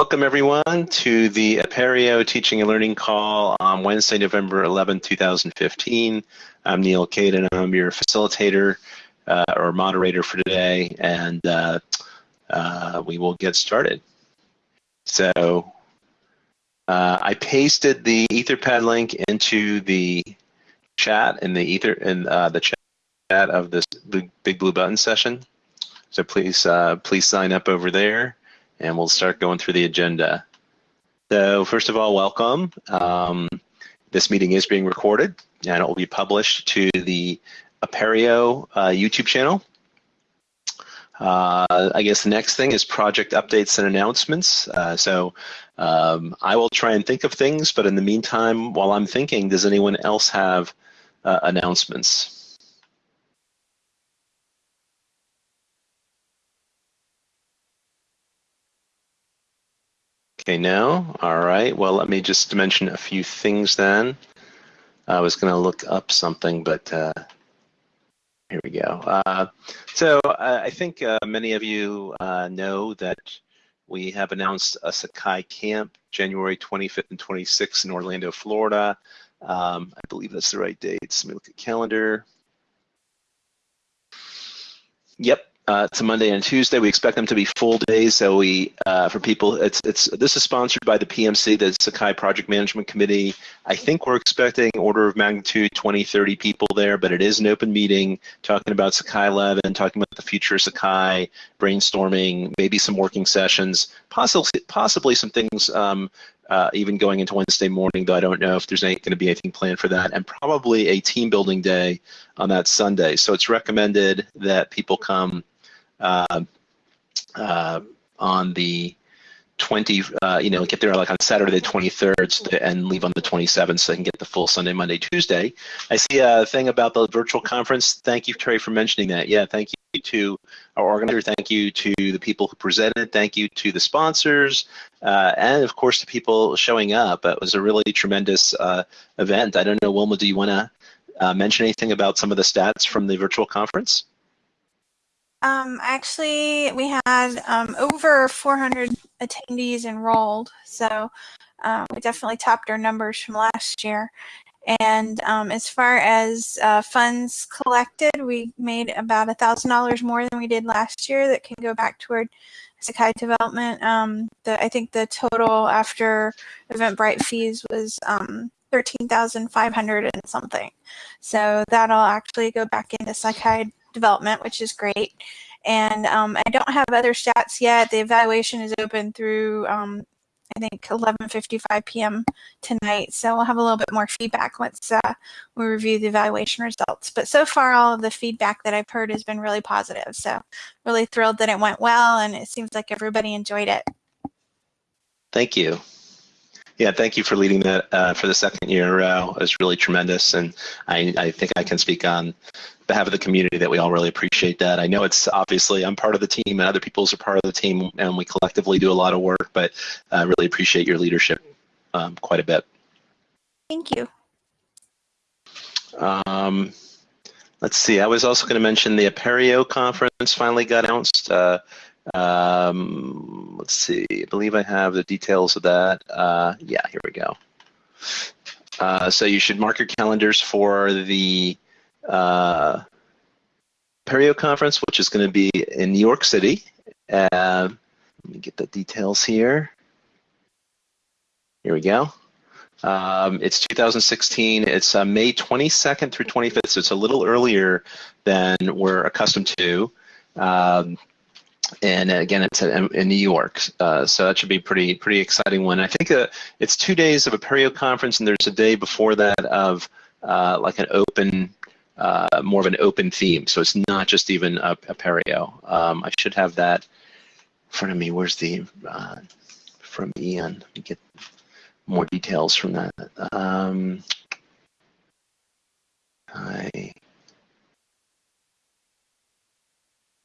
welcome everyone to the Apereo Teaching and Learning Call on Wednesday, November 11, 2015. I'm Neal Caidin, I'm your facilitator uh, or moderator for today, and uh, uh, we will get started. So uh, I pasted the Etherpad link into the chat in the Ether in uh, the chat of this Big Blue Button session. So please uh, please sign up over there and we'll start going through the agenda. So first of all, welcome. Um, this meeting is being recorded and it will be published to the Apereo uh, YouTube channel. Uh, I guess the next thing is project updates and announcements. Uh, so um, I will try and think of things, but in the meantime, while I'm thinking, does anyone else have uh, announcements? Okay, no. All right. Well, let me just mention a few things then. I was going to look up something, but uh, here we go. Uh, so uh, I think uh, many of you uh, know that we have announced a Sakai camp January 25th and 26th in Orlando, Florida. Um, I believe that's the right dates. Let me look at calendar. Yep, uh, it's Monday and Tuesday. We expect them to be full days. So we, uh, for people, it's it's this is sponsored by the PMC, the Sakai Project Management Committee. I think we're expecting order of magnitude 20, 30 people there, but it is an open meeting talking about Sakai 11, talking about the future of Sakai, brainstorming, maybe some working sessions, possibly possibly some things um, uh, even going into Wednesday morning, though I don't know if there's going to be anything planned for that, and probably a team building day on that Sunday. So it's recommended that people come on the 20, uh, you know, get there like on Saturday the 23rd and leave on the 27th so they can get the full Sunday, Monday, Tuesday. I see a thing about the virtual conference. Thank you, Terry, for mentioning that. Yeah, thank you to our organizer. Thank you to the people who presented. Thank you to the sponsors. Uh, and, of course, the people showing up. It was a really tremendous uh, event. I don't know, Wilma, do you want to uh, mention anything about some of the stats from the virtual conference? Um, actually, we had um, over 400 attendees enrolled, so uh, we definitely topped our numbers from last year. And um, as far as uh, funds collected, we made about a thousand dollars more than we did last year. That can go back toward Sakai development. Um, the, I think the total after Eventbrite fees was um, thirteen thousand five hundred and something. So that'll actually go back into Sakai development, which is great. And um, I don't have other stats yet. The evaluation is open through, um, I think, 11.55 p.m. tonight. So we'll have a little bit more feedback once uh, we review the evaluation results. But so far, all of the feedback that I've heard has been really positive. So really thrilled that it went well, and it seems like everybody enjoyed it. Thank you. Yeah, thank you for leading that uh, for the second year in a row. It was really tremendous, and I, I think I can speak on behalf of the community that we all really appreciate that. I know it's obviously I'm part of the team and other people's are part of the team, and we collectively do a lot of work, but I really appreciate your leadership um, quite a bit. Thank you. Um, let's see. I was also going to mention the Apereo conference finally got announced. Uh, um, let's see, I believe I have the details of that. Uh, yeah, here we go. Uh, so you should mark your calendars for the uh, Apereo conference, which is going to be in New York City. Uh, let me get the details here. Here we go. Um, it's 2016. It's uh, May 22nd through 25th, so it's a little earlier than we're accustomed to. Um, and again, it's in New York, uh, so that should be pretty pretty exciting one. I think uh, it's two days of Apereo conference, and there's a day before that of uh, like an open, uh, more of an open theme. So it's not just even a, perio. Um, I should have that in front of me. Where's the uh, from Ian? Let me get more details from that. Um, I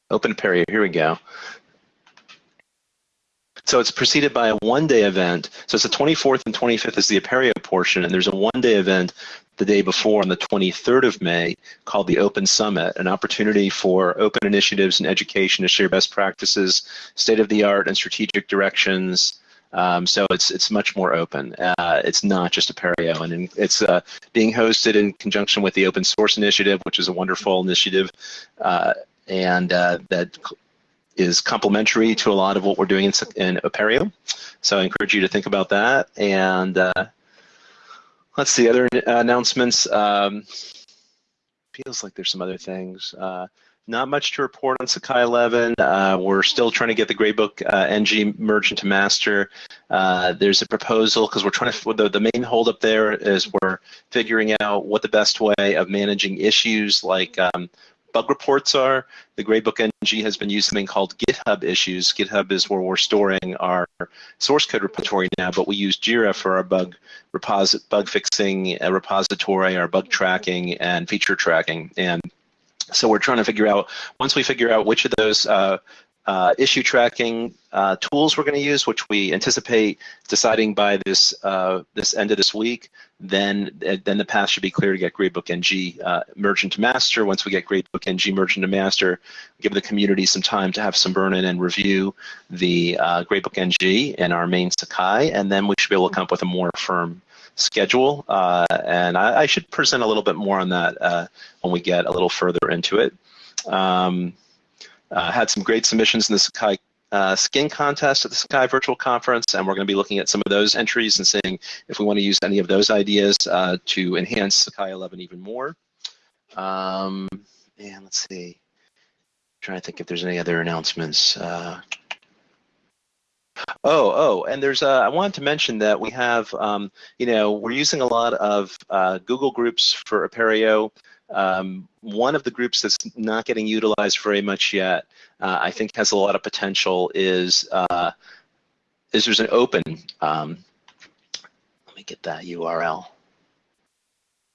Open Apereo, here we go. So it's preceded by a one-day event. So it's the 24th and 25th is the Apereo portion, and there's a one-day event the day before on the 23rd of May called the Open Summit, an opportunity for open initiatives and education to share best practices, state-of-the-art and strategic directions, Um, so it's it's much more open. Uh, it's not just Apereo, and it's uh, being hosted in conjunction with the Open Source Initiative, which is a wonderful initiative, uh, and uh, that is complementary to a lot of what we're doing in, in Apereo. So I encourage you to think about that. And uh, let's see other announcements. Um, feels like there's some other things. Uh, not much to report on Sakai 11. Uh, we're still trying to get the gradebook uh, NG merged into master. Uh, there's a proposal because we're trying to, the, the main holdup there is we're figuring out what the best way of managing issues like um, bug reports are. The Gradebook NG has been using something called GitHub issues. GitHub is where we're storing our source code repository now, but we use Jira for our bug bug fixing uh, repository, our bug tracking, and feature tracking. And so we're trying to figure out, once we figure out which of those uh, uh, issue tracking uh, tools we're going to use, which we anticipate deciding by this uh, this end of this week, then then the path should be clear to get Gradebook NG uh, merged into master. Once we get Gradebook NG merged into master, give the community some time to have some burn-in and review the uh, Gradebook NG in our main Sakai, and then we should be able to come up with a more firm schedule. Uh, and I, I, should present a little bit more on that when we get a little further into it. Um, uh, had some great submissions in the Sakai uh, skin contest at the Sakai Virtual Conference, and we're going to be looking at some of those entries and seeing if we want to use any of those ideas uh, to enhance Sakai 11 even more. Um, and let's see, I'm trying to think if there's any other announcements. Uh, Oh, oh, and there's uh, I wanted to mention that we have, um, you know, we're using a lot of uh, Google groups for Apereo. Um, one of the groups that's not getting utilized very much yet, uh, I think has a lot of potential, is uh, is there's an open. Um, let me get that URL.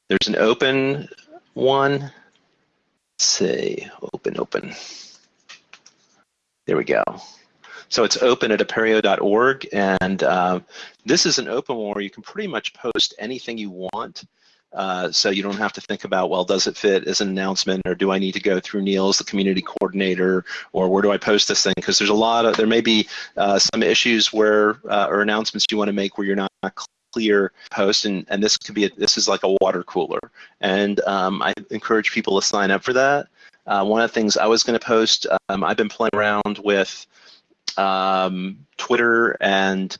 There's an open one. Let's see, open, open. There we go. So it's open at apereo.org, and uh, this is an open one where you can pretty much post anything you want. Uh, so you don't have to think about, well, does it fit as an announcement, or do I need to go through Neal's, the community coordinator, or where do I post this thing? Because there's a lot of, there may be uh, some issues where, uh, or announcements you want to make where you're not clear post, and, and this could be, a, this is like a water cooler. And um, I encourage people to sign up for that. Uh, one of the things I was going to post, um, I've been playing around with um, Twitter and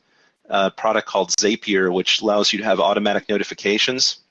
a product called Zapier, which allows you to have automatic notifications.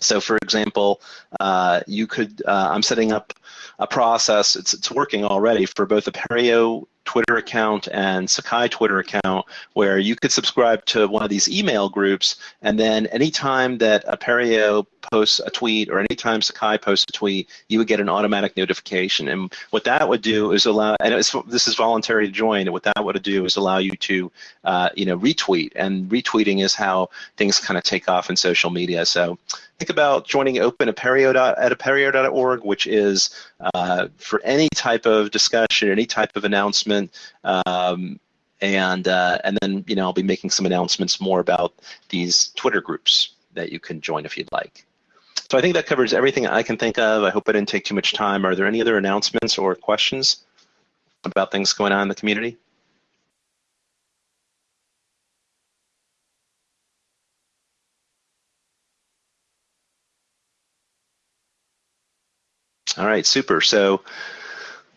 So, for example, uh, you could, uh, I'm setting up a process, it's, it's working already for both Apereo Twitter account and Sakai Twitter account where you could subscribe to one of these email groups and then anytime that Apereo posts a tweet or anytime Sakai posts a tweet, you would get an automatic notification. And what that would do is allow, and this is voluntary to join, and what that would do is allow you to, uh, you know, retweet. And retweeting is how things kind of take off in social media. So think about joining Open at apereo.org, which is uh, for any type of discussion, any type of announcement, um, and uh, and then you know I'll be making some announcements more about these Twitter groups that you can join if you'd like. So I think that covers everything I can think of. I hope I didn't take too much time. Are there any other announcements or questions about things going on in the community? All right, super. So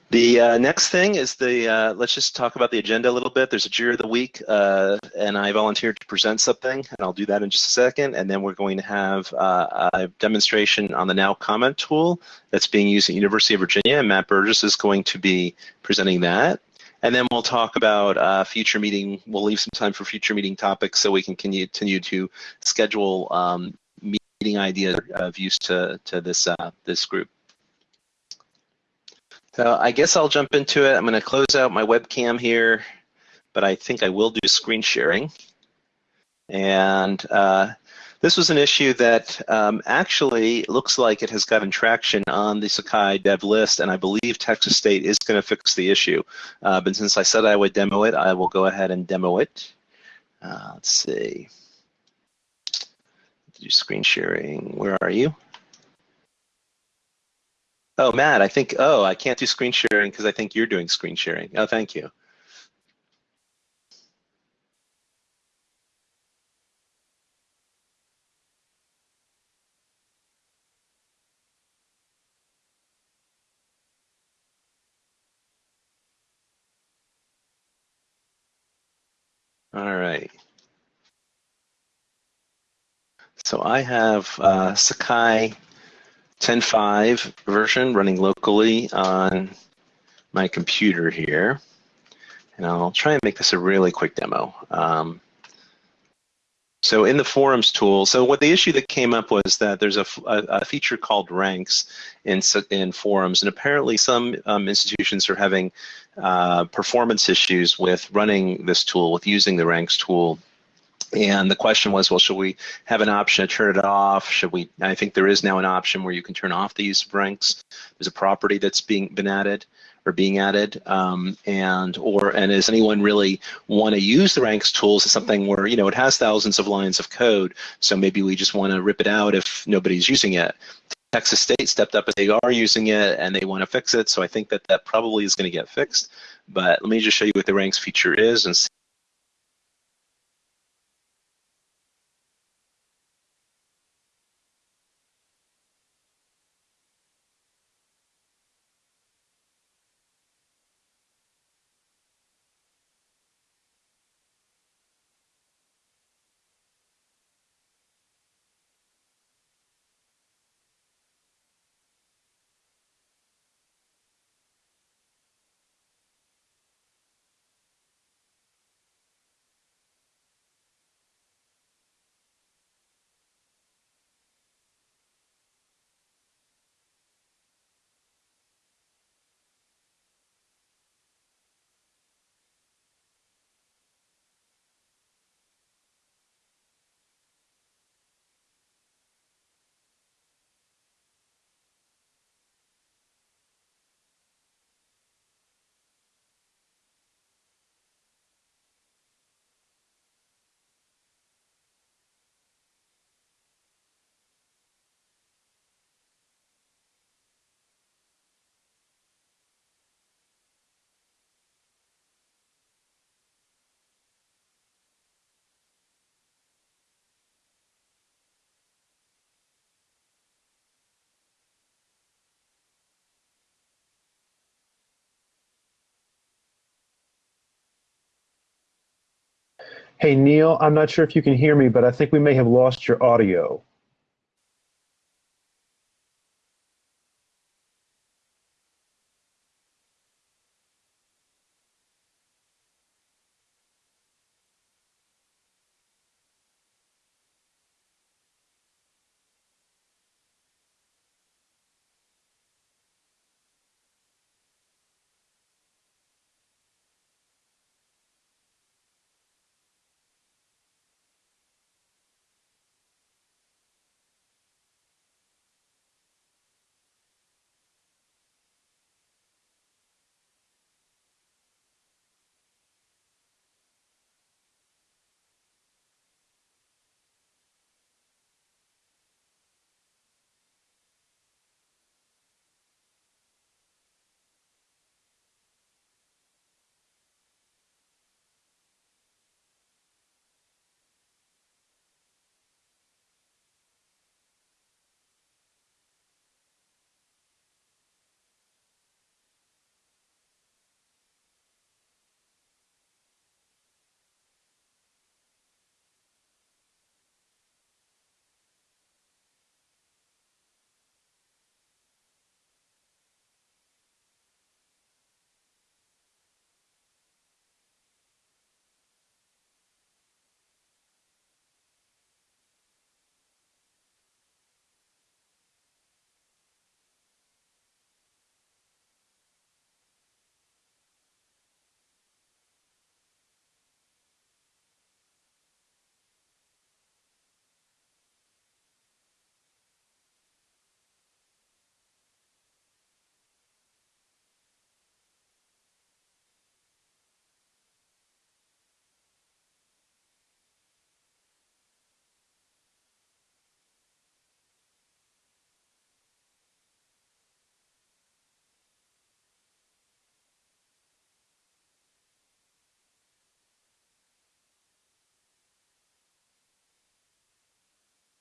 the uh, next thing is the, uh, let's just talk about the agenda a little bit. There's a Jira of the week, uh, and I volunteered to present something, and I'll do that in just a second. And then we're going to have uh, a demonstration on the Now Comment tool that's being used at University of Virginia, and Matt Burgess is going to be presenting that. And then we'll talk about uh, future meeting. We'll leave some time for future meeting topics so we can continue to schedule um, meeting ideas of use to, to this, uh, this group. So I guess I'll jump into it. I'm going to close out my webcam here, but I think I will do screen sharing. And uh, this was an issue that um, actually looks like it has gotten traction on the Sakai dev list, and I believe Texas State is going to fix the issue. Uh, but since I said I would demo it, I will go ahead and demo it. Uh, let's see. Do screen sharing. Where are you? Oh, Matt, I think, oh, I can't do screen sharing because I think you're doing screen sharing. Oh, thank you. All right. So I have uh, Sakai 10.5 version running locally on my computer here. And I'll try and make this a really quick demo. Um, so in the forums tool, so what the issue that came up was that there's a, a, a feature called ranks in, in forums, and apparently some um, institutions are having uh, performance issues with running this tool, with using the ranks tool. And the question was, well, should we have an option to turn it off? Should we? I think there is now an option where you can turn off the use of ranks. There's a property that's being been added or being added, um, and or and does anyone really want to use the ranks tools as something where you know it has thousands of lines of code, so maybe we just want to rip it out if nobody's using it. Texas State stepped up they are using it and they want to fix it, so I think that that probably is going to get fixed. But let me just show you what the ranks feature is and Hey, Neal, I'm not sure if you can hear me, but I think we may have lost your audio.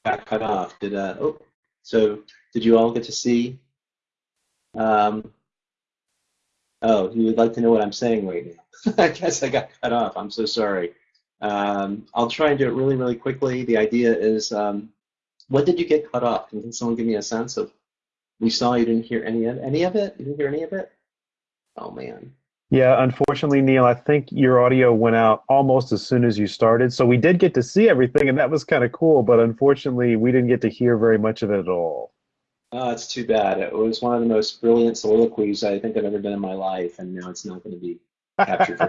Got cut off. Did uh oh so did you all get to see um oh you would like to know what I'm saying right now. I guess I got cut off. I'm so sorry. Um, I'll try and do it really, really quickly. The idea is, um, what did you get cut off? Can someone give me a sense of? We saw you didn't hear any of any of it. You didn't hear any of it. Oh man. Yeah, unfortunately, Neal, I think your audio went out almost as soon as you started. So we did get to see everything, and that was kind of cool. But unfortunately, we didn't get to hear very much of it at all. Oh, it's too bad. It was one of the most brilliant soliloquies I think I've ever done in my life, and now it's not going to be captured for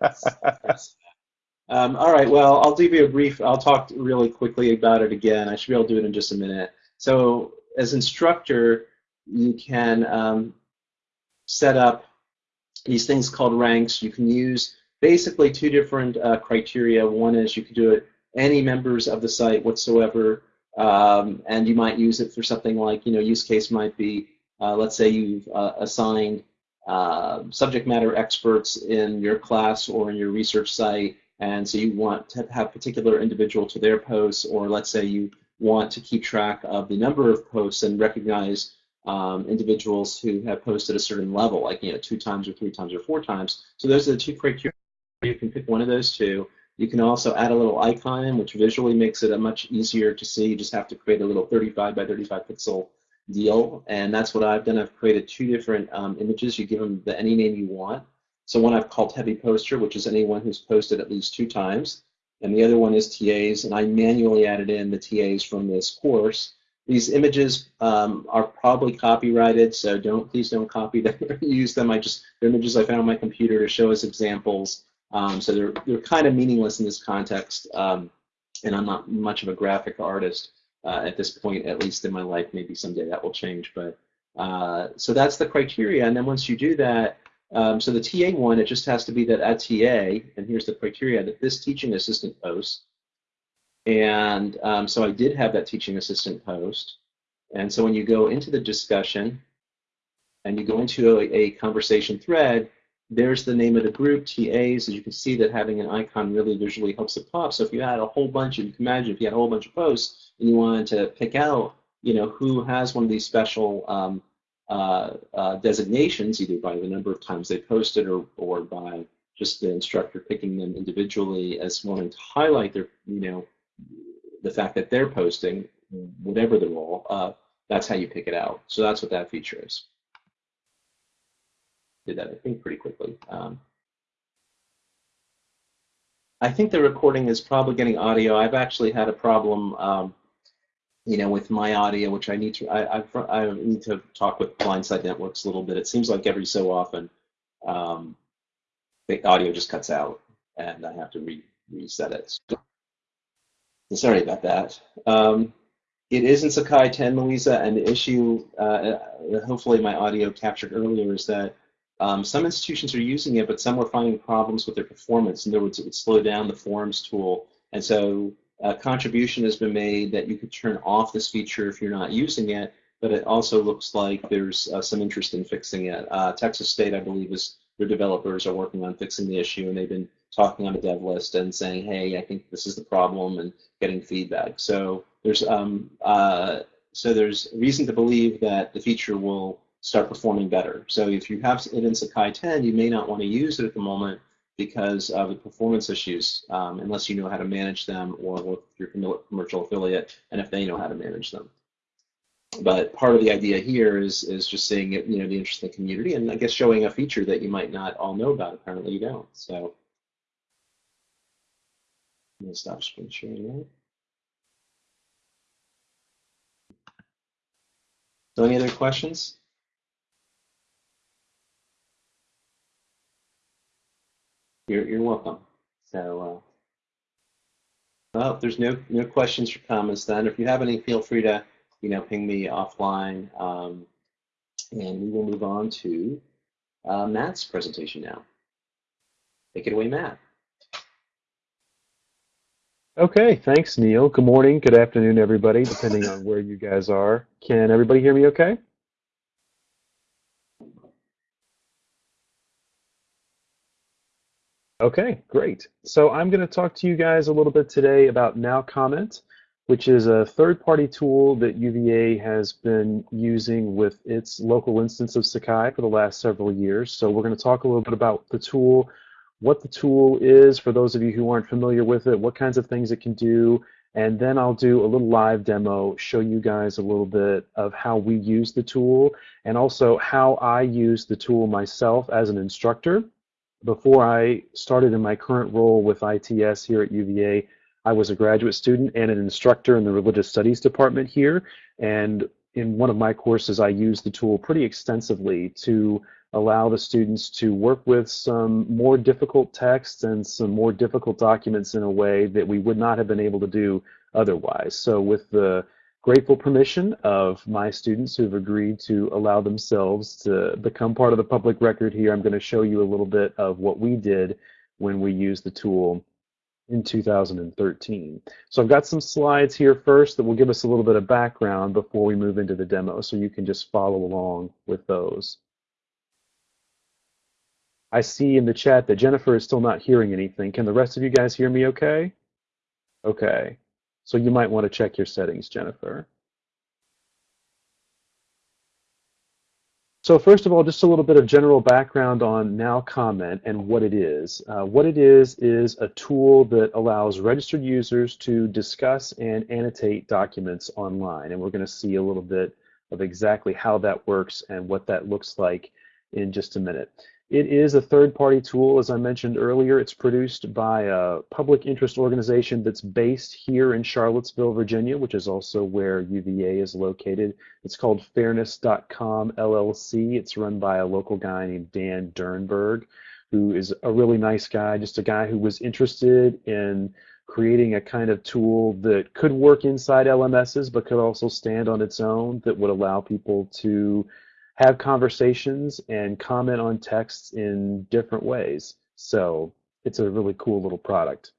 customers. um, all right, well, I'll give you a brief, I'll talk really quickly about it again. I should be able to do it in just a minute. So as instructor, you can um, set up these things called ranks. You can use basically two different uh, criteria. One is you can do it any members of the site whatsoever, um, and you might use it for something like, you know, use case might be, uh, let's say you've uh, assigned uh, subject matter experts in your class or in your research site, and so you want to have particular individual to their posts, or let's say you want to keep track of the number of posts and recognize um, individuals who have posted a certain level, like you know two times or three times or four times. So those are the two criteria. You can pick one of those two. You can also add a little icon, which visually makes it a much easier to see. You just have to create a little 35 by 35 pixel deal, and that's what I've done. I've created two different um, images. You give them the, any name you want. So one I've called Heavy Poster, which is anyone who's posted at least two times, and the other one is TAs, and I manually added in the TAs from this course. These images um, are probably copyrighted, so don't please don't copy them or use them. I just they're images I found on my computer to show as examples. Um, so they're they're kind of meaningless in this context, um, and I'm not much of a graphic artist uh, at this point, at least in my life. Maybe someday that will change, but uh, so that's the criteria. And then once you do that, um, so the TA one, it just has to be that at TA, and here's the criteria that this teaching assistant posts and um, so I did have that teaching assistant post. And so when you go into the discussion and you go into a, a conversation thread, there's the name of the group, TAs, and you can see that having an icon really visually helps it pop. So if you had a whole bunch, you can imagine if you had a whole bunch of posts and you wanted to pick out, you know, who has one of these special um, uh, uh, designations, either by the number of times they posted or, or by just the instructor picking them individually as wanting to highlight their, you know, the fact that they're posting, whatever the role, uh, that's how you pick it out. So that's what that feature is. Did that, I think, pretty quickly. Um, I think the recording is probably getting audio. I've actually had a problem, um, you know, with my audio, which I need to. I, I, I, need to talk with Blindside Networks a little bit. It seems like every so often, um, the audio just cuts out, and I have to re reset it. So, Sorry about that. Um, it is in Sakai 10, Louisa, and the issue, uh, uh, hopefully my audio captured earlier, is that um, some institutions are using it, but some are finding problems with their performance. In other words, it would slow down the forums tool. And so a contribution has been made that you could turn off this feature if you're not using it, but it also looks like there's uh, some interest in fixing it. Uh, Texas State, I believe, is their developers are working on fixing the issue, and they've been talking on a dev list and saying, hey, I think this is the problem, and getting feedback. So there's um, uh, so there's reason to believe that the feature will start performing better. So if you have it in Sakai 10, you may not want to use it at the moment because of the performance issues, um, unless you know how to manage them or with your commercial affiliate, and if they know how to manage them. But part of the idea here is is just seeing it, you know, the interest in the community, and I guess showing a feature that you might not all know about. Apparently, you don't. So I'm to stop screen sharing now. So any other questions? You're, you're welcome. So, uh, well, if there's no, no questions or comments then, if you have any, feel free to, you know, ping me offline. Um, and we will move on to uh, Matt's presentation now. Take it away, Matt. Okay, thanks, Neal. Good morning, good afternoon, everybody, depending on where you guys are. Can everybody hear me okay? Okay, great. So I'm going to talk to you guys a little bit today about Now Comment, which is a third-party tool that UVA has been using with its local instance of Sakai for the last several years. So we're going to talk a little bit about the tool, what the tool is for those of you who aren't familiar with it, what kinds of things it can do, and then I'll do a little live demo, show you guys a little bit of how we use the tool and also how I use the tool myself as an instructor. Before I started in my current role with ITS here at UVA, I was a graduate student and an instructor in the religious studies department here. And in one of my courses, I used the tool pretty extensively to allow the students to work with some more difficult texts and some more difficult documents in a way that we would not have been able to do otherwise. So with the grateful permission of my students who've agreed to allow themselves to become part of the public record here, I'm going to show you a little bit of what we did when we used the tool in 2013. So I've got some slides here first that will give us a little bit of background before we move into the demo, so you can just follow along with those. I see in the chat that Jennifer is still not hearing anything. Can the rest of you guys hear me okay? Okay. So you might want to check your settings, Jennifer. So first of all, just a little bit of general background on Now Comment and what it is. Uh, what it is is a tool that allows registered users to discuss and annotate documents online. And we're going to see a little bit of exactly how that works and what that looks like in just a minute. It is a third-party tool, as I mentioned earlier. It's produced by a public interest organization that's based here in Charlottesville, Virginia, which is also where UVA is located. It's called Fairness.com LLC. It's run by a local guy named Dan Dernberg, who is a really nice guy, just a guy who was interested in creating a kind of tool that could work inside LMSs, but could also stand on its own, that would allow people to have conversations and comment on texts in different ways. So it's a really cool little product.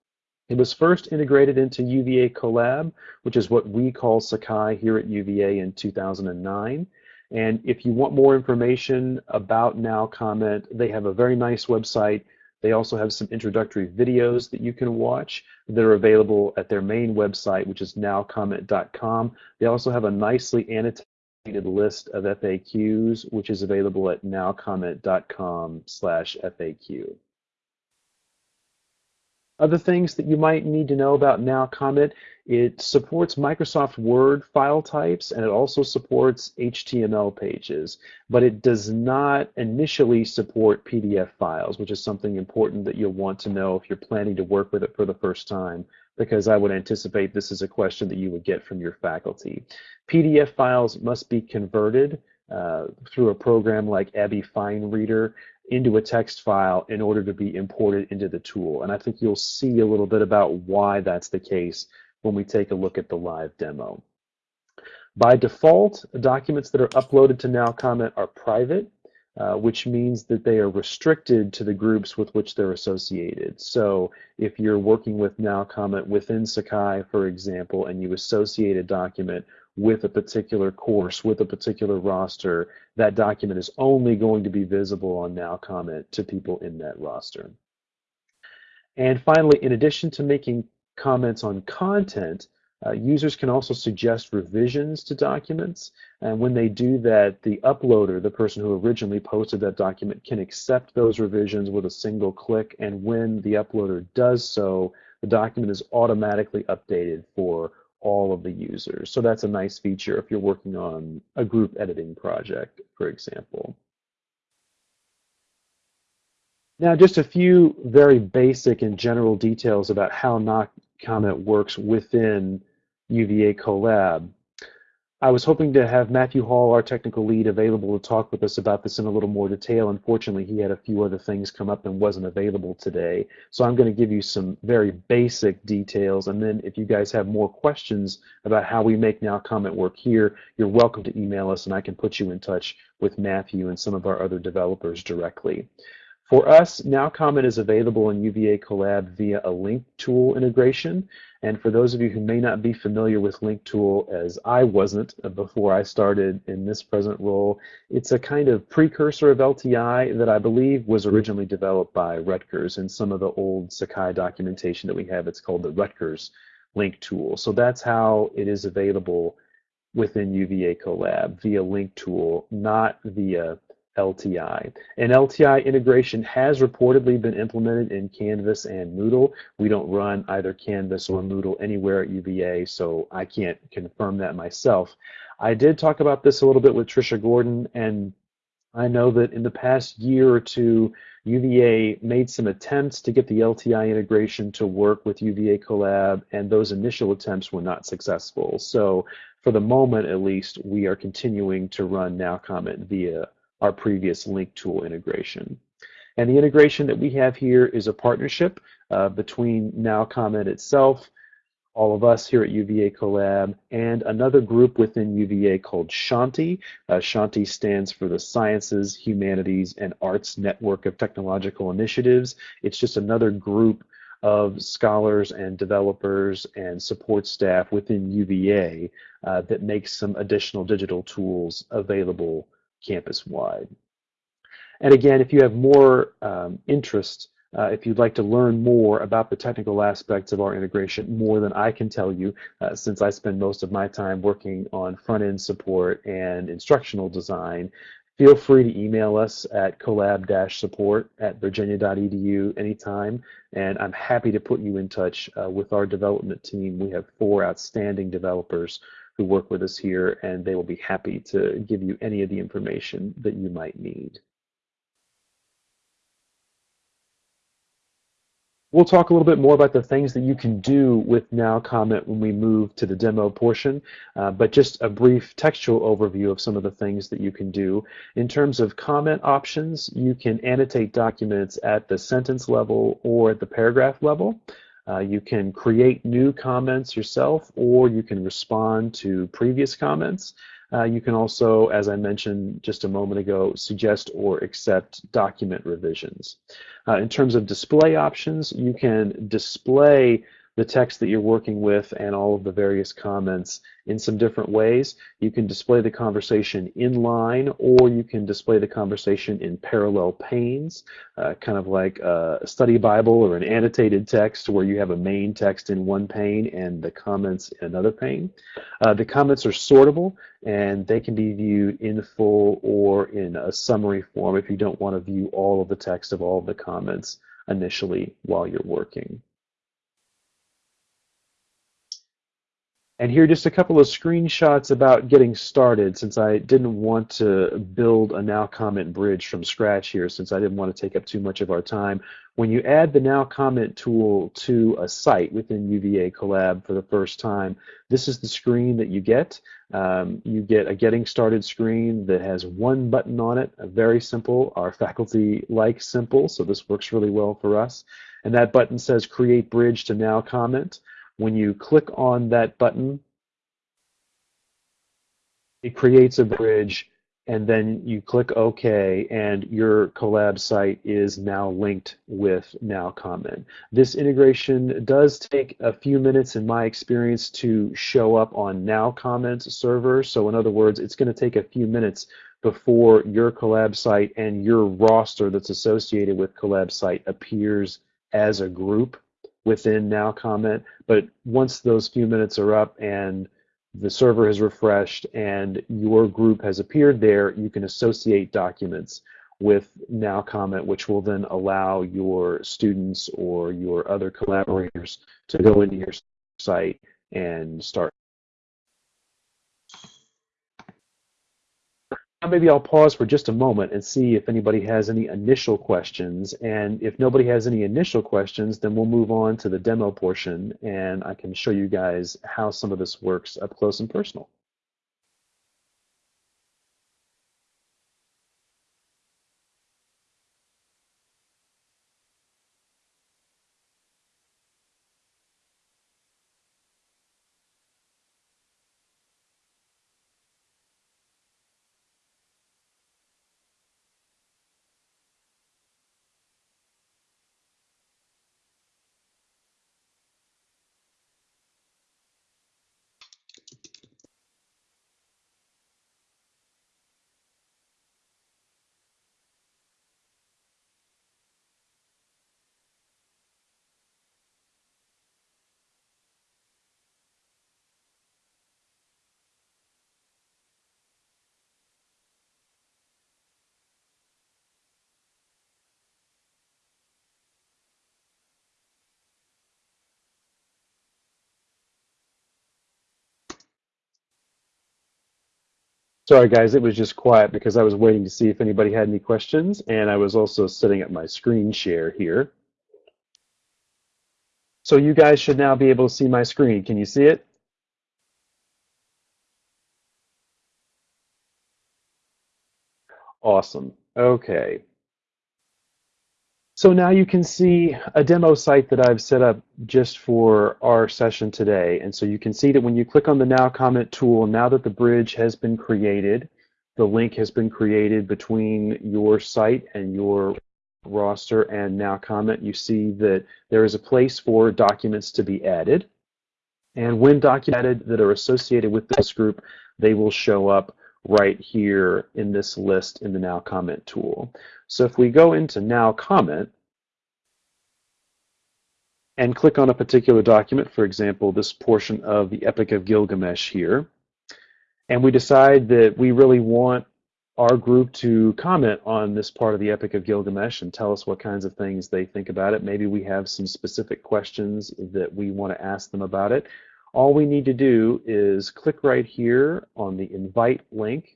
It was first integrated into UVA Collab, which is what we call Sakai here at UVA in 2009. And if you want more information about Now Comment, they have a very nice website. They also have some introductory videos that you can watch that are available at their main website, which is nowcomment.com. They also have a nicely annotated list of FAQs, which is available at nowcomment.com slash FAQ. Other things that you might need to know about Now Comment, it supports Microsoft Word file types and it also supports HTML pages, but it does not initially support PDF files, which is something important that you'll want to know if you're planning to work with it for the first time because I would anticipate this is a question that you would get from your faculty. PDF files must be converted uh, through a program like ABBYY FineReader into a text file in order to be imported into the tool. And I think you'll see a little bit about why that's the case when we take a look at the live demo. By default, documents that are uploaded to Now Comment are private uh, which means that they are restricted to the groups with which they're associated. So if you're working with Now Comment within Sakai, for example, and you associate a document with a particular course, with a particular roster, that document is only going to be visible on Now Comment to people in that roster. And finally, in addition to making comments on content, uh, users can also suggest revisions to documents, and when they do that, the uploader, the person who originally posted that document, can accept those revisions with a single click, and when the uploader does so, the document is automatically updated for all of the users. So that's a nice feature if you're working on a group editing project, for example. Now, just a few very basic and general details about how Now Comment works within UVA Collab. I was hoping to have Matthew Hall, our technical lead, available to talk with us about this in a little more detail. Unfortunately, he had a few other things come up and wasn't available today. So I'm going to give you some very basic details. And then if you guys have more questions about how we make Now Comment work here, you're welcome to email us and I can put you in touch with Matthew and some of our other developers directly. For us, Now Comment is available in UVA Collab via a link tool integration. And for those of you who may not be familiar with LinkTool, as I wasn't uh, before I started in this present role, it's a kind of precursor of LTI that I believe was originally developed by Rutgers. In some of the old Sakai documentation that we have, it's called the Rutgers Link Tool. So that's how it is available within UVA Collab via LinkTool, not via LTI. An LTI integration has reportedly been implemented in Canvas and Moodle. We don't run either Canvas or Moodle anywhere at UVA, so I can't confirm that myself. I did talk about this a little bit with Trisha Gordon, and I know that in the past year or two, UVA made some attempts to get the LTI integration to work with UVA Collab, and those initial attempts were not successful. So for the moment, at least, we are continuing to run NowComment via our previous link tool integration. And the integration that we have here is a partnership uh, between NowComment itself, all of us here at UVA Collab, and another group within UVA called Shanti. Uh, Shanti stands for the Sciences, Humanities, and Arts Network of Technological Initiatives. It's just another group of scholars and developers and support staff within UVA uh, that makes some additional digital tools available campus-wide. And again, if you have more um, interest, uh, if you'd like to learn more about the technical aspects of our integration, more than I can tell you, uh, since I spend most of my time working on front-end support and instructional design, feel free to email us at collab-support at virginia.edu anytime, and I'm happy to put you in touch uh, with our development team. We have four outstanding developers who work with us here, and they will be happy to give you any of the information that you might need. We'll talk a little bit more about the things that you can do with Now Comment when we move to the demo portion, uh, but just a brief textual overview of some of the things that you can do. In terms of comment options, you can annotate documents at the sentence level or at the paragraph level. Uh, you can create new comments yourself, or you can respond to previous comments. Uh, you can also, as I mentioned just a moment ago, suggest or accept document revisions. Uh, in terms of display options, you can display the text that you're working with and all of the various comments in some different ways. You can display the conversation in line or you can display the conversation in parallel panes, uh, kind of like a study Bible or an annotated text where you have a main text in one pane and the comments in another pane. Uh, the comments are sortable and they can be viewed in full or in a summary form if you don't want to view all of the text of all of the comments initially while you're working. And here just a couple of screenshots about getting started since I didn't want to build a now comment bridge from scratch here since I didn't want to take up too much of our time. When you add the now comment tool to a site within UVA Collab for the first time, this is the screen that you get. Um, you get a getting started screen that has one button on it, a very simple. Our faculty like simple, so this works really well for us. And that button says create bridge to NowComment. When you click on that button, it creates a bridge and then you click OK and your collab site is now linked with NowComment. This integration does take a few minutes in my experience to show up on NowComment server. So in other words, it's going to take a few minutes before your collab site and your roster that's associated with collab site appears as a group within now comment. But once those few minutes are up and the server has refreshed and your group has appeared there, you can associate documents with now comment, which will then allow your students or your other collaborators to go into your site and start maybe I'll pause for just a moment and see if anybody has any initial questions. And if nobody has any initial questions, then we'll move on to the demo portion and I can show you guys how some of this works up close and personal. Sorry, guys, it was just quiet because I was waiting to see if anybody had any questions, and I was also setting up my screen share here. So you guys should now be able to see my screen. Can you see it? Awesome. Okay. So now you can see a demo site that I've set up just for our session today. And so you can see that when you click on the Now Comment tool, now that the bridge has been created, the link has been created between your site and your roster and Now Comment, you see that there is a place for documents to be added. And when documents that are associated with this group, they will show up right here in this list in the Now Comment tool. So if we go into Now Comment and click on a particular document, for example, this portion of the Epic of Gilgamesh here, and we decide that we really want our group to comment on this part of the Epic of Gilgamesh and tell us what kinds of things they think about it. Maybe we have some specific questions that we want to ask them about it. All we need to do is click right here on the invite link.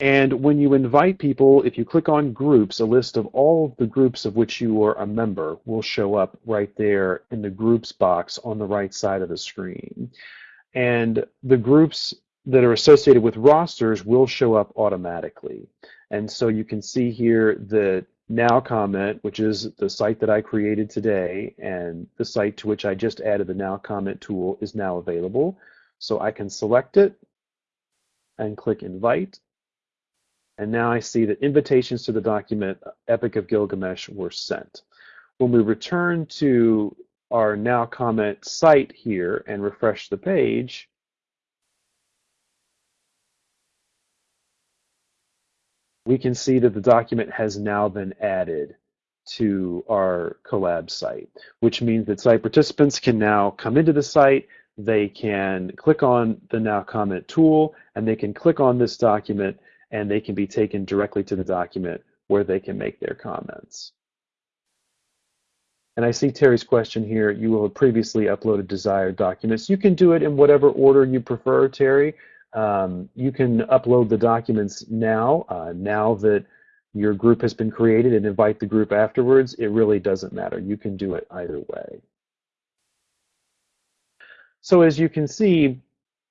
And when you invite people, if you click on groups, a list of all of the groups of which you are a member will show up right there in the groups box on the right side of the screen. And the groups that are associated with rosters will show up automatically. And so you can see here that now comment, which is the site that I created today, and the site to which I just added the now comment tool is now available. So I can select it and click invite. And now I see that invitations to the document uh, Epic of Gilgamesh were sent. When we return to our now comment site here and refresh the page, we can see that the document has now been added to our collab site, which means that site participants can now come into the site, they can click on the Now Comment tool, and they can click on this document, and they can be taken directly to the document where they can make their comments. And I see Terry's question here, you will have previously uploaded desired documents. You can do it in whatever order you prefer, Terry. Um, you can upload the documents now, uh, now that your group has been created and invite the group afterwards. It really doesn't matter. You can do it either way. So as you can see,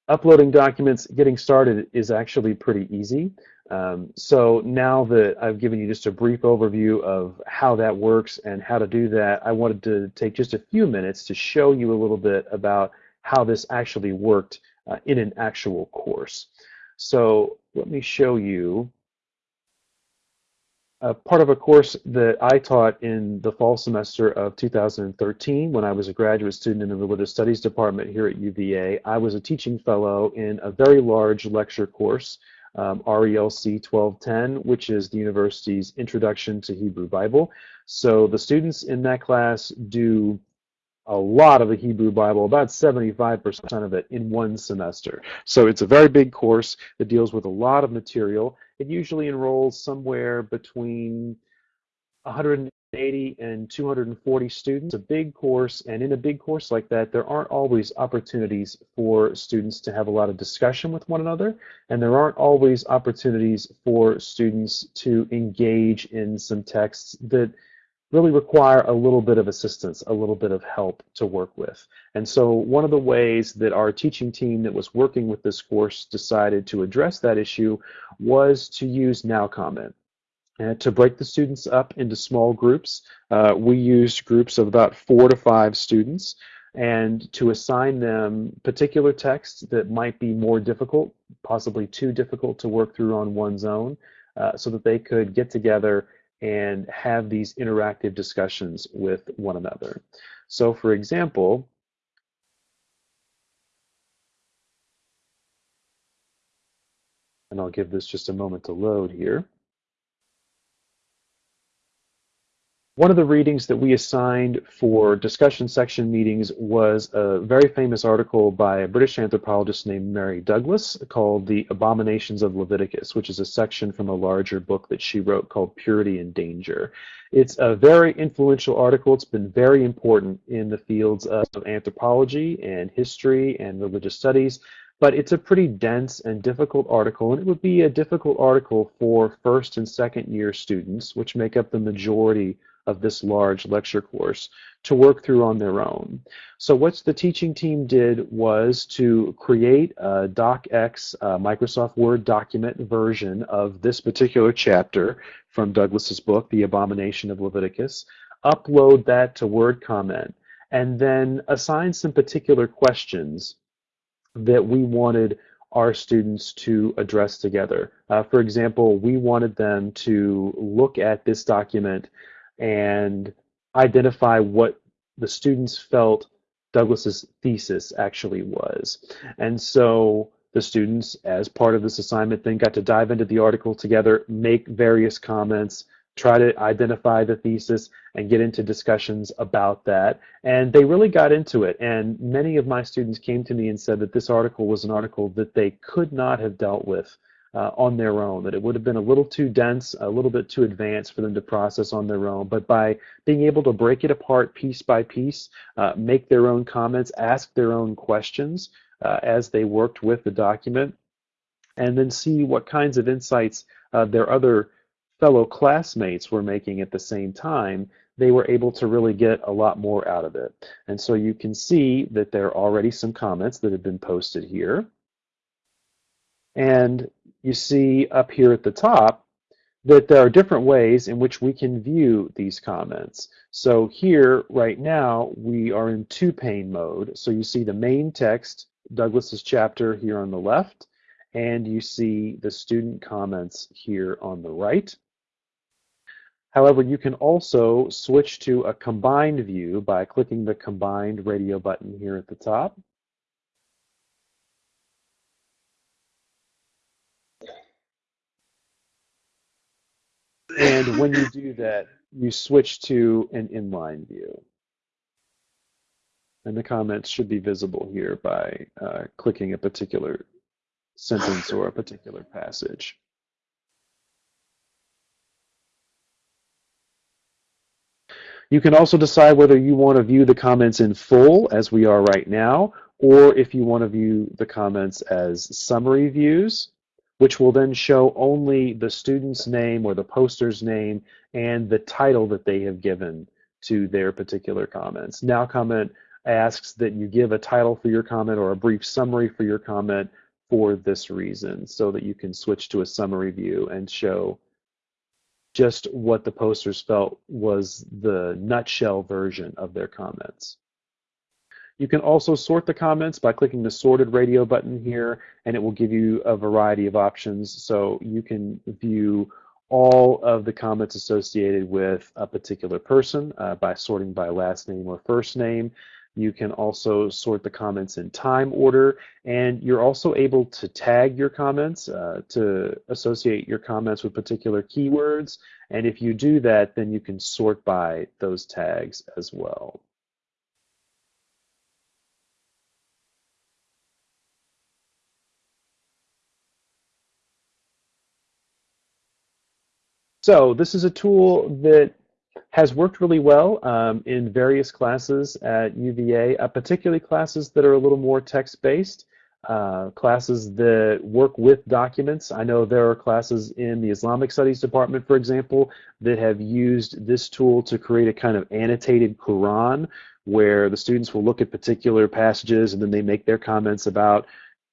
uploading documents, getting started is actually pretty easy. Um, so now that I've given you just a brief overview of how that works and how to do that, I wanted to take just a few minutes to show you a little bit about how this actually worked uh, in an actual course. So let me show you a part of a course that I taught in the fall semester of 2013 when I was a graduate student in the Religious Studies Department here at UVA. I was a teaching fellow in a very large lecture course, um, RELC 1210, which is the university's Introduction to Hebrew Bible. So the students in that class do a lot of the Hebrew Bible, about 75% of it in one semester. So it's a very big course that deals with a lot of material. It usually enrolls somewhere between 180 and 240 students, a big course, and in a big course like that, there aren't always opportunities for students to have a lot of discussion with one another, and there aren't always opportunities for students to engage in some texts that really require a little bit of assistance, a little bit of help to work with. And so one of the ways that our teaching team that was working with this course decided to address that issue was to use Now Comment. To break the students up into small groups, uh, we used groups of about four to five students and to assign them particular texts that might be more difficult, possibly too difficult to work through on one's own, uh, so that they could get together and have these interactive discussions with one another. So for example, and I'll give this just a moment to load here. One of the readings that we assigned for discussion section meetings was a very famous article by a British anthropologist named Mary Douglas called The Abominations of Leviticus, which is a section from a larger book that she wrote called Purity and Danger. It's a very influential article. It's been very important in the fields of anthropology and history and religious studies but it's a pretty dense and difficult article, and it would be a difficult article for first and second year students, which make up the majority of this large lecture course to work through on their own. So what the teaching team did was to create a DocX uh, Microsoft Word document version of this particular chapter from Douglas's book, The Abomination of Leviticus, upload that to Word comment, and then assign some particular questions that we wanted our students to address together. Uh, for example, we wanted them to look at this document and identify what the students felt Douglas's thesis actually was. And so the students, as part of this assignment, then got to dive into the article together, make various comments, try to identify the thesis, and get into discussions about that. And they really got into it. And many of my students came to me and said that this article was an article that they could not have dealt with uh, on their own, that it would have been a little too dense, a little bit too advanced for them to process on their own. But by being able to break it apart piece by piece, uh, make their own comments, ask their own questions uh, as they worked with the document, and then see what kinds of insights uh, their other fellow classmates were making at the same time, they were able to really get a lot more out of it. And so you can see that there are already some comments that have been posted here. And you see up here at the top that there are different ways in which we can view these comments. So here, right now, we are in two-pane mode. So you see the main text, Douglas's chapter here on the left, and you see the student comments here on the right. However, you can also switch to a combined view by clicking the combined radio button here at the top. And when you do that, you switch to an inline view. And the comments should be visible here by uh, clicking a particular sentence or a particular passage. You can also decide whether you want to view the comments in full, as we are right now, or if you want to view the comments as summary views which will then show only the student's name or the poster's name and the title that they have given to their particular comments. Now comment asks that you give a title for your comment or a brief summary for your comment for this reason so that you can switch to a summary view and show just what the posters felt was the nutshell version of their comments. You can also sort the comments by clicking the sorted radio button here, and it will give you a variety of options. So you can view all of the comments associated with a particular person uh, by sorting by last name or first name. You can also sort the comments in time order, and you're also able to tag your comments uh, to associate your comments with particular keywords. And if you do that, then you can sort by those tags as well. So this is a tool that has worked really well um, in various classes at UVA, uh, particularly classes that are a little more text-based, uh, classes that work with documents. I know there are classes in the Islamic Studies department, for example, that have used this tool to create a kind of annotated Quran where the students will look at particular passages and then they make their comments about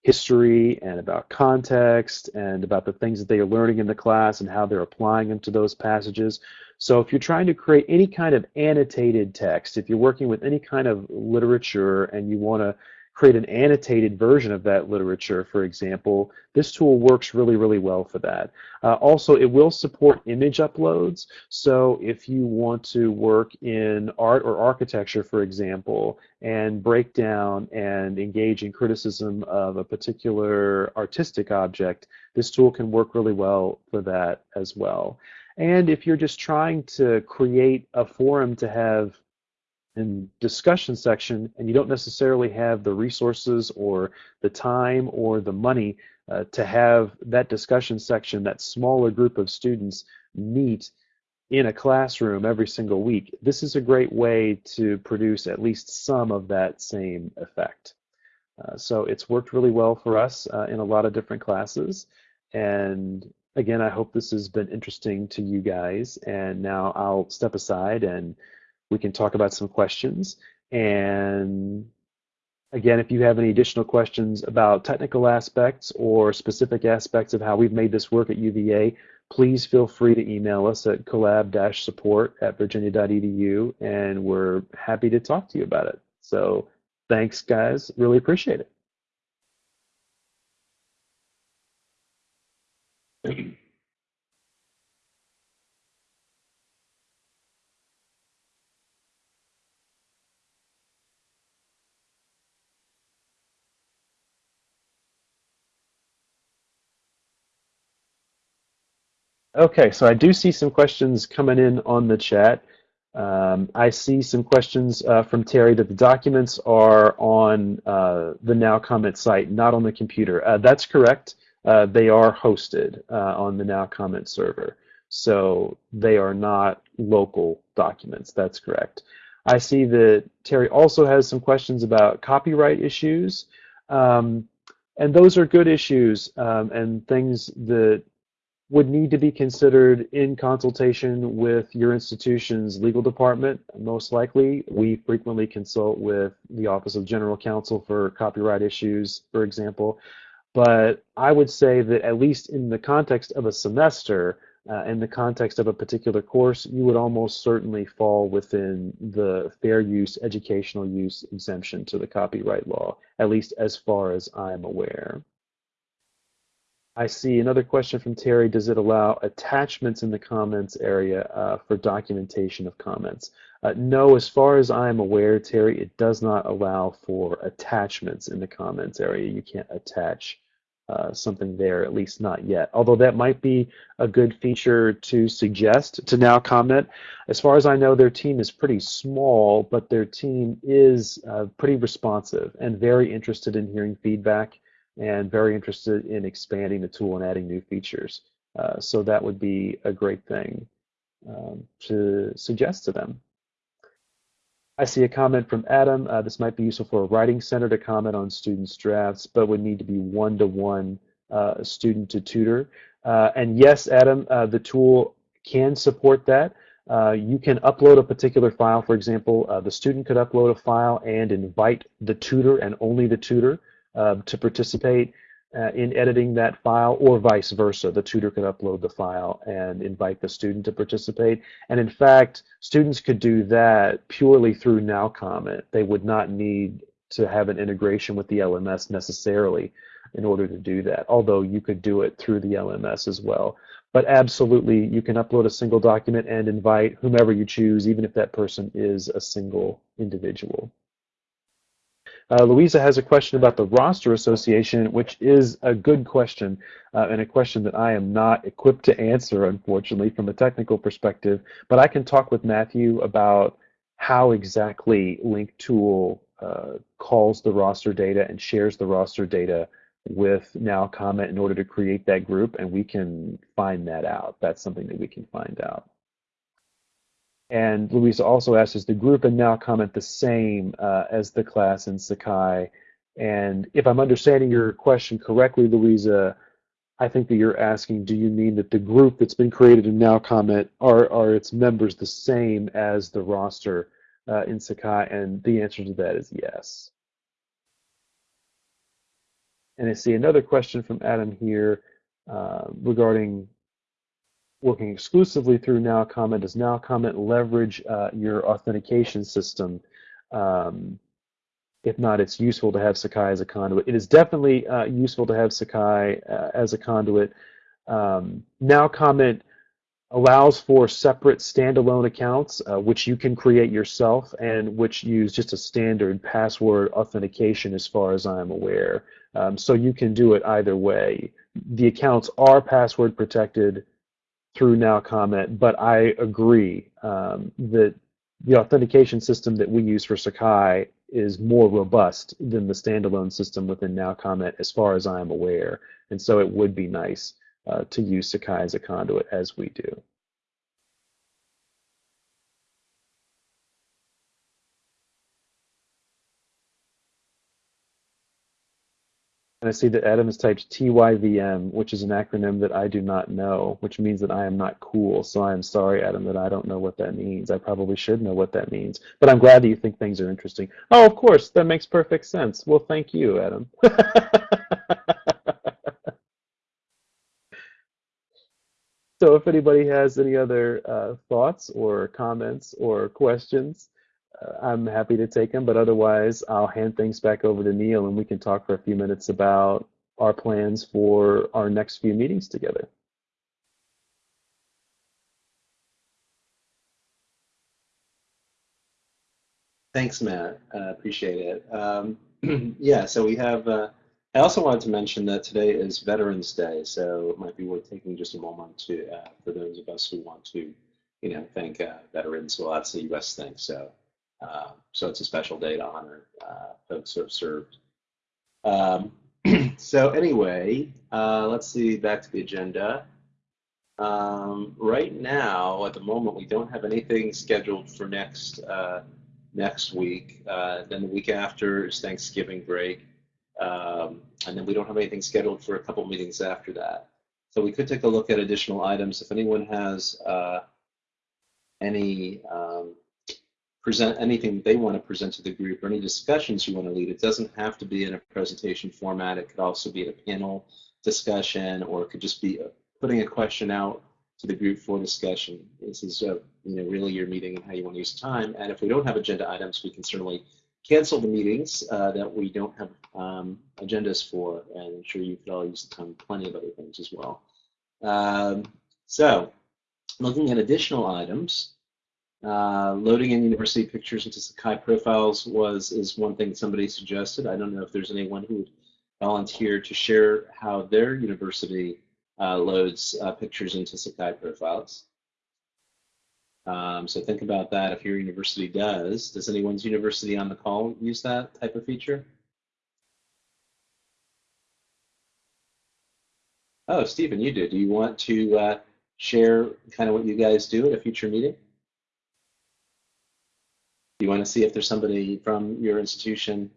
history and about context and about the things that they are learning in the class and how they're applying them to those passages. So if you're trying to create any kind of annotated text, if you're working with any kind of literature and you want to create an annotated version of that literature, for example, this tool works really, really well for that. Uh, also, it will support image uploads. So if you want to work in art or architecture, for example, and break down and engage in criticism of a particular artistic object, this tool can work really well for that as well. And if you're just trying to create a forum to have in discussion section and you don't necessarily have the resources or the time or the money uh, to have that discussion section, that smaller group of students meet in a classroom every single week, this is a great way to produce at least some of that same effect. Uh, so it's worked really well for us uh, in a lot of different classes. And again, I hope this has been interesting to you guys. And now I'll step aside and we can talk about some questions. And again, if you have any additional questions about technical aspects or specific aspects of how we've made this work at UVA, please feel free to email us at collab-support at virginia.edu, and we're happy to talk to you about it. So thanks, guys. Really appreciate it. Okay, so I do see some questions coming in on the chat. Um, I see some questions uh, from Terry that the documents are on uh, the Now Comment site, not on the computer. Uh, that's correct. Uh, they are hosted uh, on the Now Comment server. So they are not local documents. That's correct. I see that Terry also has some questions about copyright issues. Um, and those are good issues um, and things that would need to be considered in consultation with your institution's legal department, most likely. We frequently consult with the Office of General Counsel for copyright issues, for example. But I would say that at least in the context of a semester, uh, in the context of a particular course, you would almost certainly fall within the fair use, educational use exemption to the copyright law, at least as far as I'm aware. I see another question from Terry. Does it allow attachments in the comments area uh, for documentation of comments? Uh, no, as far as I'm aware, Terry, it does not allow for attachments in the comments area. You can't attach uh, something there, at least not yet. Although that might be a good feature to suggest to now comment. As far as I know, their team is pretty small, but their team is uh, pretty responsive and very interested in hearing feedback and very interested in expanding the tool and adding new features. Uh, so that would be a great thing um, to suggest to them. I see a comment from Adam. Uh, this might be useful for a writing center to comment on students' drafts, but would need to be one-to-one uh, student to tutor. Uh, and yes, Adam, uh, the tool can support that. Uh, you can upload a particular file. For example, the student could upload a file and invite the tutor and only the tutor uh, to participate uh, in editing that file or vice versa. The tutor could upload the file and invite the student to participate. And in fact, students could do that purely through Now Comment. They would not need to have an integration with the LMS necessarily in order to do that, although you could do it through the LMS as well. But absolutely, you can upload a single document and invite whomever you choose, even if that person is a single individual. Uh, Louisa has a question about the roster association, which is a good question uh, and a question that I am not equipped to answer, unfortunately, from a technical perspective. But I can talk with Matthew about how exactly LinkTool uh, calls the roster data and shares the roster data with Now Comment in order to create that group, and we can find that out. That's something that we can find out. And Louisa also asks, is the group and now comment the same uh, as the class in Sakai? And if I'm understanding your question correctly, Louisa, I think that you're asking, do you mean that the group that's been created in Now Comment are, are its members the same as the roster uh, in Sakai? And the answer to that is yes. And I see another question from Adam here uh, regarding working exclusively through Now Comment, does Now Comment leverage uh, your authentication system? Um, if not, it's useful to have Sakai as a conduit. It is definitely uh, useful to have Sakai uh, as a conduit. Um, now Comment allows for separate standalone accounts, uh, which you can create yourself and which use just a standard password authentication as far as I'm aware. Um, so you can do it either way. The accounts are password protected through Now Comment, but I agree um, that the authentication system that we use for Sakai is more robust than the standalone system within Now Comment, as far as I am aware. And so it would be nice uh, to use Sakai as a conduit as we do. And I see that Adam has typed TYVM, which is an acronym that I do not know, which means that I am not cool. So I am sorry, Adam, that I don't know what that means. I probably should know what that means. But I'm glad that you think things are interesting. Oh, of course, that makes perfect sense. Well, thank you, Adam. so if anybody has any other uh, thoughts or comments or questions, I'm happy to take them, but otherwise I'll hand things back over to Neal and we can talk for a few minutes about our plans for our next few meetings together. Thanks, Matt. Uh, appreciate it. Um, yeah, so we have, uh, I also wanted to mention that today is Veterans Day, so it might be worth taking just a moment to, uh, for those of us who want to, you know, thank uh, veterans. Well, that's a U.S. thing, so uh, so it's a special day to honor uh, folks who have served. Um, so anyway, uh, let's see, back to the agenda. Um, right now, at the moment, we don't have anything scheduled for next uh, next week. Then the week after is Thanksgiving break. Um, and then we don't have anything scheduled for a couple meetings after that. So we could take a look at additional items. If anyone has uh, any um, present anything they want to present to the group or any discussions you want to lead. It doesn't have to be in a presentation format. It could also be a panel discussion or it could just be putting a question out to the group for discussion. This is uh, you know really your meeting and how you want to use time. And if we don't have agenda items, we can certainly cancel the meetings uh, that we don't have um, agendas for. And I'm sure you could all use the time plenty of other things as well. Um, so looking at additional items, uh, loading in university pictures into Sakai profiles was is one thing somebody suggested. I don't know if there's anyone who would volunteer to share how their university uh, loads uh, pictures into Sakai profiles. Um, so think about that if your university does. Does anyone's university on the call use that type of feature? Oh, Stephen, you do. Do you want to uh, share kind of what you guys do at a future meeting? You want to see if there's somebody from your institution,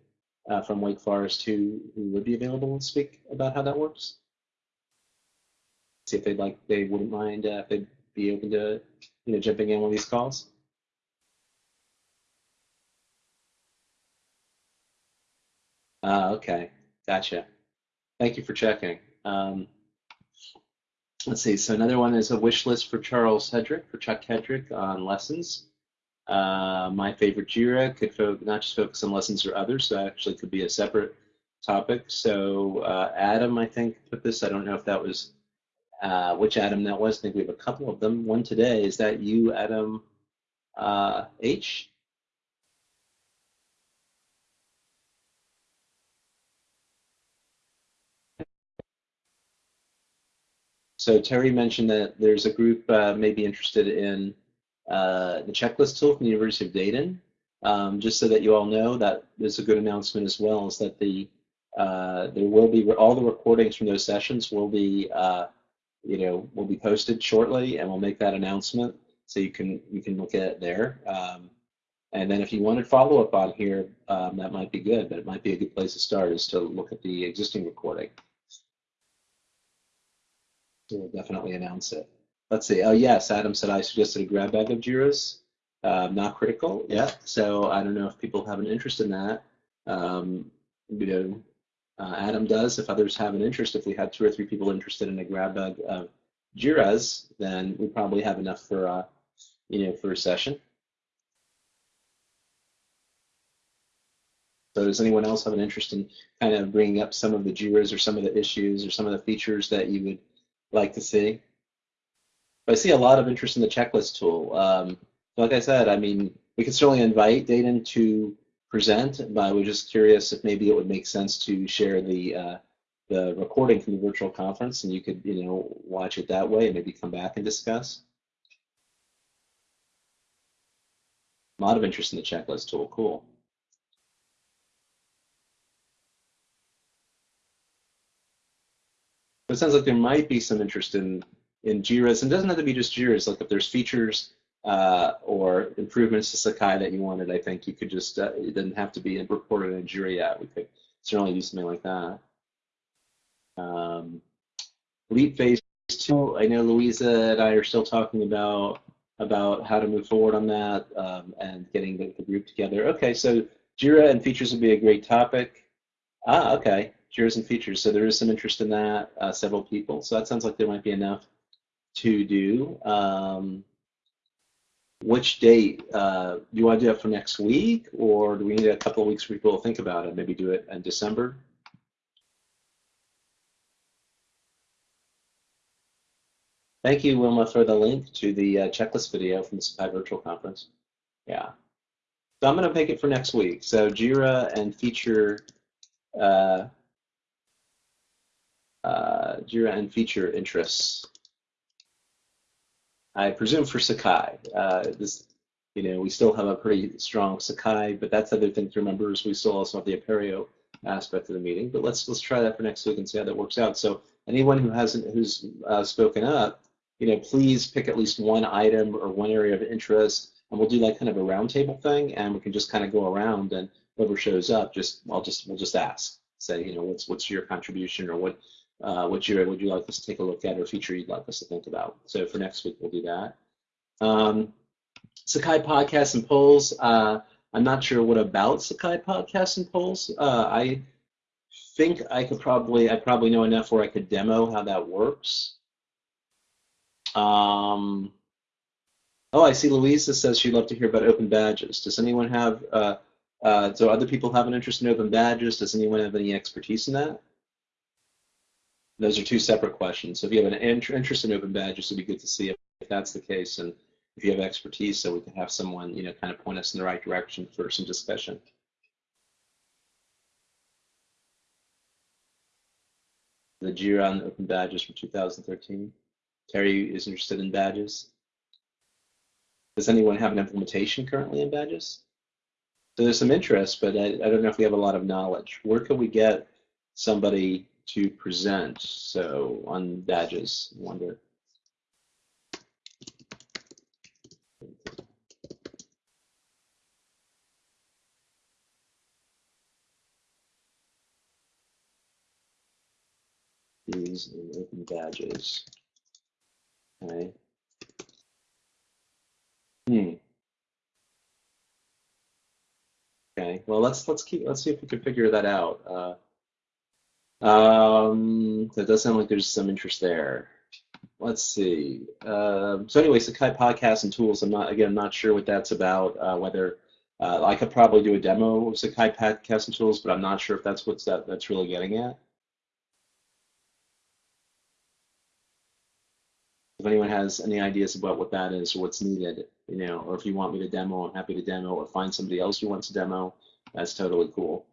uh, from Wake Forest, who, who would be available to speak about how that works? See if they'd like, they wouldn't mind uh, if they'd be open to, you know, jumping in on these calls. Uh, okay, gotcha. Thank you for checking. Um, let's see. So another one is a wish list for Charles Hedrick, for Chuck Hedrick on lessons. Uh, my favorite JIRA could fo- not just focus on lessons or others, so actually could be a separate topic. So uh, Adam, I think, put this. I don't know if that was uh, which Adam that was. I think we have a couple of them. One today. Is that you, Adam uh, H? So Terry mentioned that there's a group uh, may be interested in uh, the checklist tool from the University of Dayton. Um, just so that you all know that there's a good announcement as well is that the uh, there will be all the recordings from those sessions will be uh, you know will be posted shortly and we'll make that announcement so you can you can look at it there. Um, and then if you wanted follow up on here, um, that might be good, but it might be a good place to start is to look at the existing recording. So we'll definitely announce it. Let's see. Oh, yes, Adam said I suggested a grab bag of JIRAs. Uh, not critical. Yeah. So I don't know if people have an interest in that. Um, you know, uh, Adam does. If others have an interest, if we had two or three people interested in a grab bag of JIRAs, then we probably have enough for, uh, you know, for a session. So does anyone else have an interest in kind of bringing up some of the JIRAs or some of the issues or some of the features that you would like to see? But I see a lot of interest in the checklist tool. Um, like I said, I mean, we could certainly invite Dayton to present, but I was just curious if maybe it would make sense to share the uh, the recording from the virtual conference, and you could you know watch it that way and maybe come back and discuss. A lot of interest in the checklist tool. Cool. It sounds like there might be some interest in in Jira's, and it doesn't have to be just Jira's. Like if there's features uh, or improvements to Sakai that you wanted, I think you could just uh, it doesn't have to be reported in Jira yet. We could certainly do something like that. Um, Leap phase two. I know Louisa and I are still talking about about how to move forward on that um, and getting the, the, group together. Okay, so Jira and features would be a great topic. Ah, okay, Jira's and features. So there is some interest in that, uh, several people. So that sounds like there might be enough to do. Um, which date? Uh, do you want to do it for next week, or do we need a couple of weeks for people to think about it? Maybe do it in December? Thank you, Wilma, for the link to the uh, checklist video from the Sakai Virtual Conference. Yeah. So I'm going to make it for next week. So Jira and feature uh, uh, Jira and feature interests. I presume for Sakai. Uh, this, you know, we still have a pretty strong Sakai, but that's the other thing to remember is we still also have the Apereo aspect of the meeting. But let's let's try that for next week and see how that works out. So anyone who hasn't who's uh, spoken up, you know, please pick at least one item or one area of interest, and we'll do like kind of a roundtable thing, and we can just kind of go around and whoever shows up, just I'll just we'll just ask, say, you know, what's what's your contribution or what uh, what area would you like us to take a look at or feature you'd like us to think about. So for next week we'll do that. Um, Sakai podcasts and polls. Uh, I'm not sure what about Sakai podcasts and polls. Uh, I think I could probably I probably know enough where I could demo how that works. Um, oh, I see Louisa says she'd love to hear about open badges. Does anyone have, uh, uh, so other people have an interest in open badges? Does anyone have any expertise in that? Those are two separate questions. So if you have an interest in open badges, it'd be good to see if, if that's the case and if you have expertise so we can have someone, you know, kind of point us in the right direction for some discussion. The JIRA on open badges from 2013. Terry is interested in badges. Does anyone have an implementation currently in badges? So there's some interest, but I, I don't know if we have a lot of knowledge. Where could we get somebody to present? So on badges, wonder. These in open badges. Okay. Hmm. Okay. Well, let's let's keep let's see if we can figure that out. Uh, um, that does sound like there's some interest there. Let's see. Um, so anyway, Sakai podcasts and tools. I'm not again I'm not sure what that's about. Uh, whether uh, I could probably do a demo of Sakai podcasts and tools, but I'm not sure if that's what's that that's really getting at. if anyone has any ideas about what that is or what's needed, you know, or if you want me to demo, I'm happy to demo, or find somebody else who wants to demo, that's totally cool.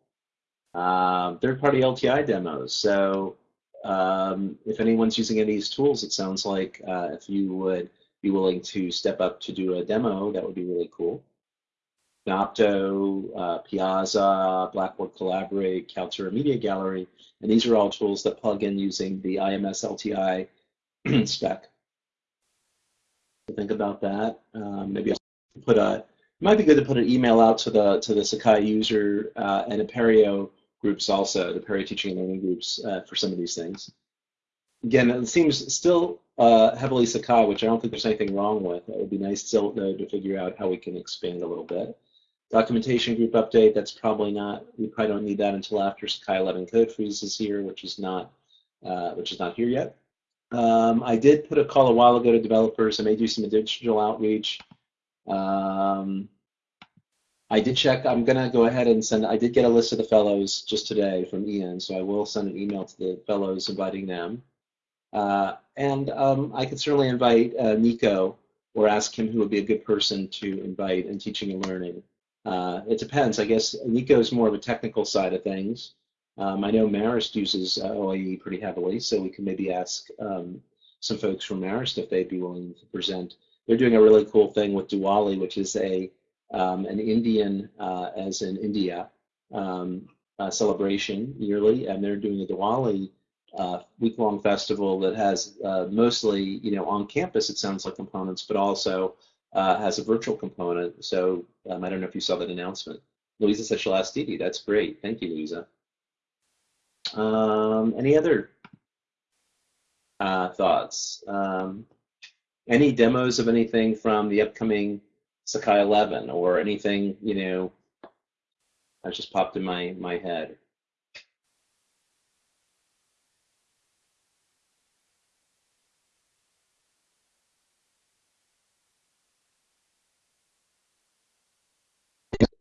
Uh, third-party LTI demos. So um, if anyone's using any of these tools, it sounds like uh, if you would be willing to step up to do a demo, that would be really cool. Nocto, uh, Piazza, Blackboard Collaborate, Kaltura Media Gallery, and these are all tools that plug in using the IMS LTI spec think about that. Um, maybe I'll put a. It might be good to put an email out to the to the Sakai user uh, and Apereo groups also, the Apereo teaching and learning groups uh, for some of these things. Again, it seems still uh, heavily Sakai, which I don't think there's anything wrong with. It would be nice still though to figure out how we can expand a little bit. Documentation group update, that's probably not, we probably don't need that until after Sakai 11 code freeze is here, which is not, uh, which is not here yet. Um, I did put a call a while ago to developers. I may do some additional outreach. Um, I did check. I'm going to go ahead and send. I did get a list of the fellows just today from Ian, so I will send an email to the fellows inviting them. Uh, and um, I could certainly invite uh, Nico or ask him who would be a good person to invite in teaching and learning. Uh, it depends. I guess Nico is more of a technical side of things. Um, I know Marist uses uh, OAE pretty heavily, so we can maybe ask um, some folks from Marist if they'd be willing to present. They're doing a really cool thing with Diwali, which is a um, an Indian, uh, as in India, um, celebration yearly, and they're doing a Diwali uh, week-long festival that has uh, mostly, you know, on campus, it sounds like components, but also uh, has a virtual component. So um, I don't know if you saw that announcement. Louisa said she'll ask Dee That's great. Thank you, Louisa. Um, any other uh, thoughts? Um, any demos of anything from the upcoming Sakai 11 or anything, you know, that just popped in my, my head?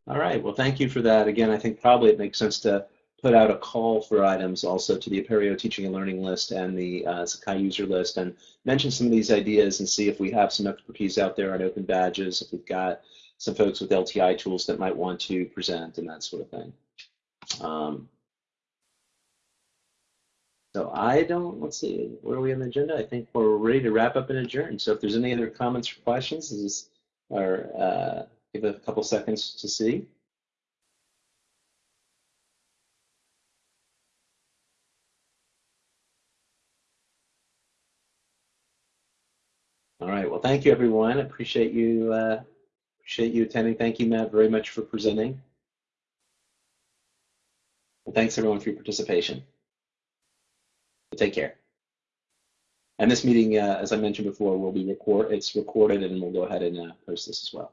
All right, well, thank you for that. Again, I think probably it makes sense to put out a call for items also to the Apereo teaching and learning list and the uh, Sakai user list and mention some of these ideas and see if we have some expertise out there on open badges, if we've got some folks with LTI tools that might want to present and that sort of thing. Um, so I don't, let's see, where are we on the agenda? I think we're ready to wrap up and adjourn. So if there's any other comments or questions, this is our uh, Give a couple seconds to see. All right. Well, thank you, everyone. Appreciate you uh, appreciate you attending. Thank you, Matt, very much for presenting. And thanks, everyone, for your participation. Take care. And this meeting, uh, as I mentioned before, will be record. It's recorded, and we'll go ahead and uh, post this as well.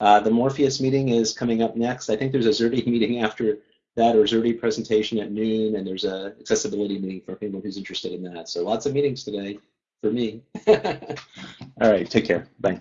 Uh, the Morpheus meeting is coming up next. I think there's a Xerte meeting after that or Xerte presentation at noon, and there's a accessibility meeting for anyone who's interested in that. So lots of meetings today for me. All right, take care. Bye.